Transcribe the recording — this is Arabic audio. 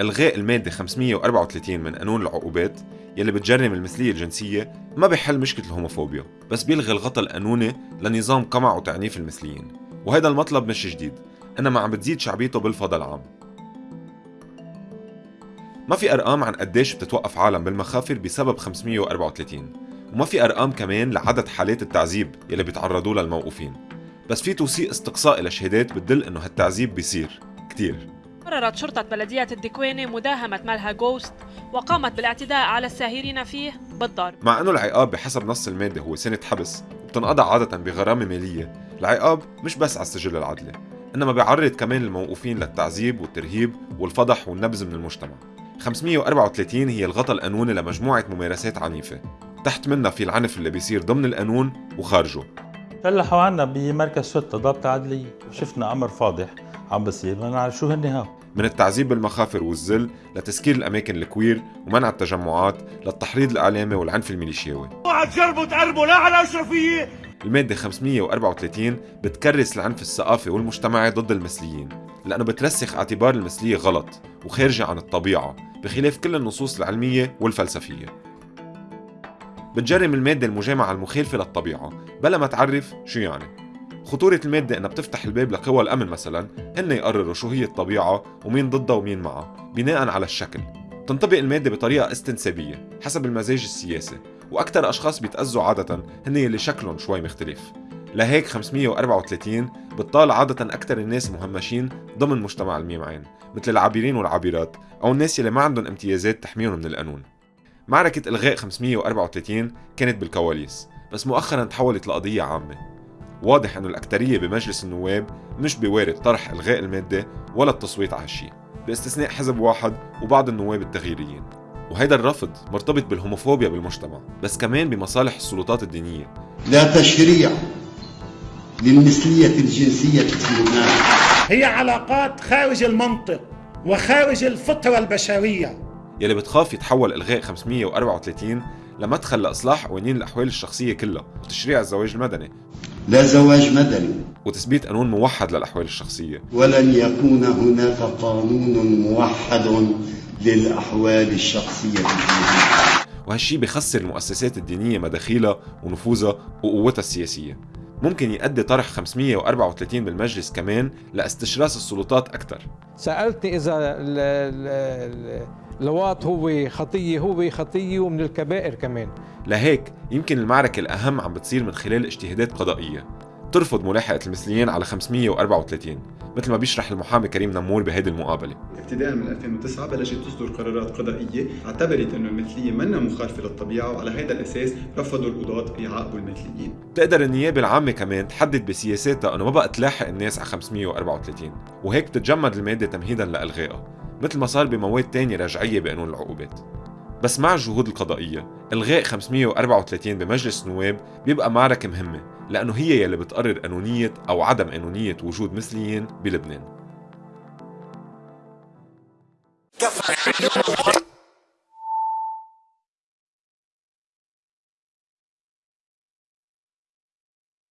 إلغاء المادة 534 من قانون العقوبات يلي بتجرم المثلية الجنسية ما بيحل مشكلة الهوموفوبيا بس بيلغي الغطاء القانوني لنظام قمع وتعنيف المثليين. وهذا المطلب مش جديد إنما عم بتزيد شعبيته بالفضاء العام. ما في أرقام عن قديش بتتوقف عالم بالمخافر بسبب 534 وما في أرقام كمان لعدد حالات التعذيب يلي بيتعرضوا لها الموقوفين بس في توثيق استقصائي لشهادات بتدل إنه هالتعذيب بيصير كتير. قررت شرطة بلدية الدكواني مداهمة ملهى جوست وقامت بالاعتداء على الساهرين فيه بالضرب. مع أنه العقاب بحسب نص المادة هو سنة حبس وبتنقضى عادة بغرامة مالية. العقاب مش بس على السجل العدلي إنما بيعرض كمان الموقوفين للتعذيب والترهيب والفضح والنبذ من المجتمع. 534 هي الغطاء القانوني لمجموعة ممارسات عنيفة. تحت منها في العنف اللي بيصير ضمن القانون وخارجه. فلحوا عنا بمركز شرطة ضابط عدلية شفنا أمر فاضح عم بصير. ما نعرف شو هن هاو من التعذيب بالمخافر والذل لتسكير الأماكن الكوير ومنع التجمعات للتحريض الإعلامي والعنف الميليشياوي. اوعى تجربوا تقربوا لا على أشرفية. المادة 534 بتكرس العنف الثقافي والمجتمعي ضد المثليين لأنه بترسخ اعتبار المثلية غلط وخارجة عن الطبيعة بخلاف كل النصوص العلمية والفلسفية. بتجرم المادة المجامعة المخالفة للطبيعة بلا ما تعرف شو يعني. خطورة المادة إنها بتفتح الباب لقوى الأمن مثلا هن يقرروا شو هي الطبيعة ومين ضدها ومين معها بناء على الشكل. تنطبق المادة بطريقة استنسابية حسب المزاج السياسي وأكثر أشخاص بيتأذوا عادة هن يلي شكلهم شوي مختلف. لهيك 534 بتطال عادة أكثر الناس مهمشين ضمن مجتمع الميم عين مثل العابرين والعابرات أو الناس يلي ما عندهم امتيازات تحميهم من القانون. معركة إلغاء 534 كانت بالكواليس بس مؤخرا تحولت لقضية عامة. واضح أنه الأكترية بمجلس النواب مش بوارد طرح إلغاء المادة ولا التصويت على هالشيء باستثناء حزب واحد وبعض النواب التغييريين. وهيدا الرفض مرتبط بالهوموفوبيا بالمجتمع بس كمان بمصالح السلطات الدينية. لا تشريع للمثلية الجنسية في لبنان. هي علاقات خارج المنطق وخارج الفطرة البشرية. يلي بتخاف يتحول إلغاء 534 لمدخل لإصلاح قوانين الأحوال الشخصية كلها وتشريع الزواج المدني. لا زواج مدني. وتثبيت قانون موحد للأحوال الشخصية. ولن يكون هناك قانون موحد للأحوال الشخصية. وهالشي بخسر المؤسسات الدينية مداخيلها ونفوذها وقوتها السياسية. ممكن يؤدي طرح 534 بالمجلس كمان لأستشراس السلطات أكثر سألتني إذا اللواط هو خطية هو خطية ومن الكبائر كمان. لهيك يمكن المعركة الأهم عم بتصير من خلال اجتهادات قضائية. ترفض ملاحقة المثليين على 534 مثل ما بيشرح المحامي كريم نمور بهيدي المقابلة. ابتداء من 2009 بلشت تصدر قرارات قضائية اعتبرت انه المثلية منا مخالفة للطبيعة وعلى هذا الأساس رفضوا القضاة يعاقبوا المثليين. بتقدر النيابة العامة كمان تحدد بسياساتها إنه ما بقى تلاحق الناس على 534 وهيك بتتجمد المادة تمهيدا لإلغائها. مثل ما صار بمواد تانية رجعية بقانون العقوبات. بس مع الجهود القضائية إلغاء 534 بمجلس النواب بيبقى معركة مهمة لأنه هي يلي بتقرر قانونية أو عدم قانونية وجود مثليين بلبنان.